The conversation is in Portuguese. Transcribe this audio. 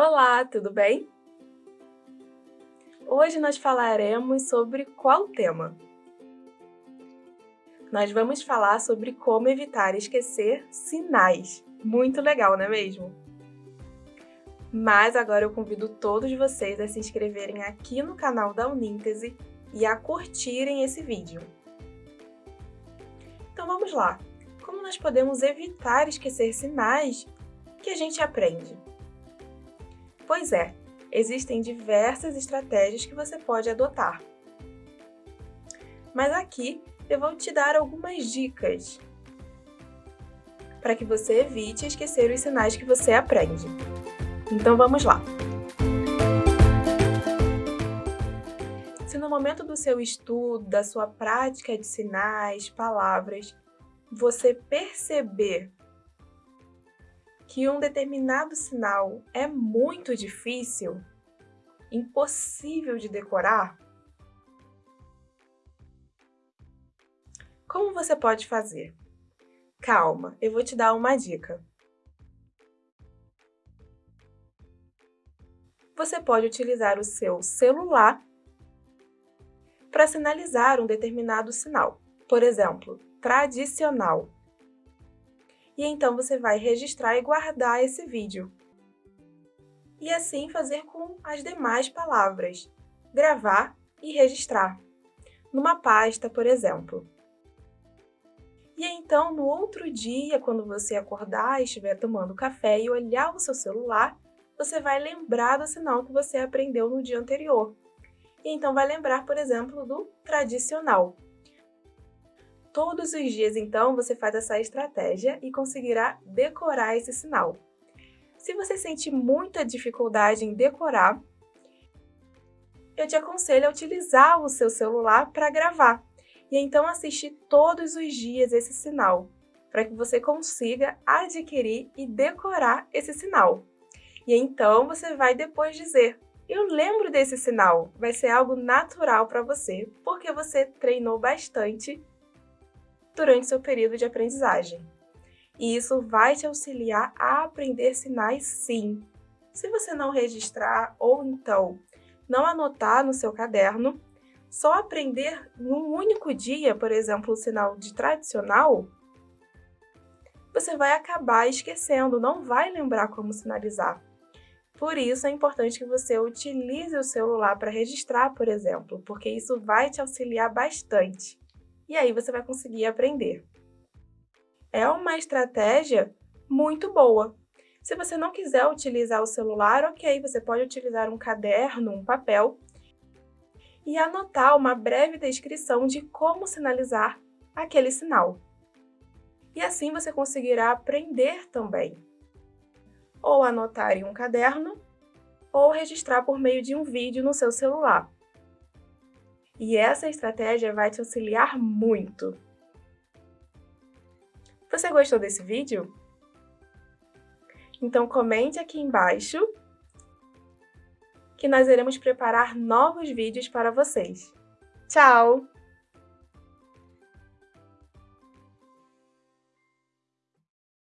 Olá, tudo bem? Hoje nós falaremos sobre qual tema? Nós vamos falar sobre como evitar esquecer sinais. Muito legal, não é mesmo? Mas agora eu convido todos vocês a se inscreverem aqui no canal da Uníntese e a curtirem esse vídeo. Então vamos lá! Como nós podemos evitar esquecer sinais que a gente aprende? Pois é, existem diversas estratégias que você pode adotar. Mas aqui eu vou te dar algumas dicas para que você evite esquecer os sinais que você aprende. Então vamos lá! Se no momento do seu estudo, da sua prática de sinais, palavras, você perceber que um determinado sinal é muito difícil, impossível de decorar, como você pode fazer? Calma, eu vou te dar uma dica. Você pode utilizar o seu celular para sinalizar um determinado sinal. Por exemplo, tradicional e então você vai registrar e guardar esse vídeo. E assim fazer com as demais palavras, gravar e registrar, numa pasta, por exemplo. E então, no outro dia, quando você acordar e estiver tomando café e olhar o seu celular, você vai lembrar do sinal que você aprendeu no dia anterior. E então vai lembrar, por exemplo, do tradicional, Todos os dias, então, você faz essa estratégia e conseguirá decorar esse sinal. Se você sente muita dificuldade em decorar, eu te aconselho a utilizar o seu celular para gravar e então assistir todos os dias esse sinal, para que você consiga adquirir e decorar esse sinal. E então você vai depois dizer, eu lembro desse sinal, vai ser algo natural para você, porque você treinou bastante durante seu período de aprendizagem. E isso vai te auxiliar a aprender sinais sim. Se você não registrar ou então não anotar no seu caderno, só aprender num único dia, por exemplo, o sinal de tradicional, você vai acabar esquecendo, não vai lembrar como sinalizar. Por isso é importante que você utilize o celular para registrar, por exemplo, porque isso vai te auxiliar bastante e aí você vai conseguir aprender. É uma estratégia muito boa. Se você não quiser utilizar o celular, ok, você pode utilizar um caderno, um papel e anotar uma breve descrição de como sinalizar aquele sinal. E assim você conseguirá aprender também. Ou anotar em um caderno, ou registrar por meio de um vídeo no seu celular. E essa estratégia vai te auxiliar muito. Você gostou desse vídeo? Então comente aqui embaixo que nós iremos preparar novos vídeos para vocês. Tchau!